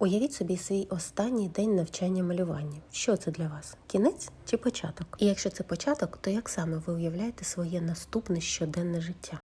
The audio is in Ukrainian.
Уявіть собі свій останній день навчання малювання. Що це для вас? Кінець чи початок? І якщо це початок, то як саме ви уявляєте своє наступне щоденне життя?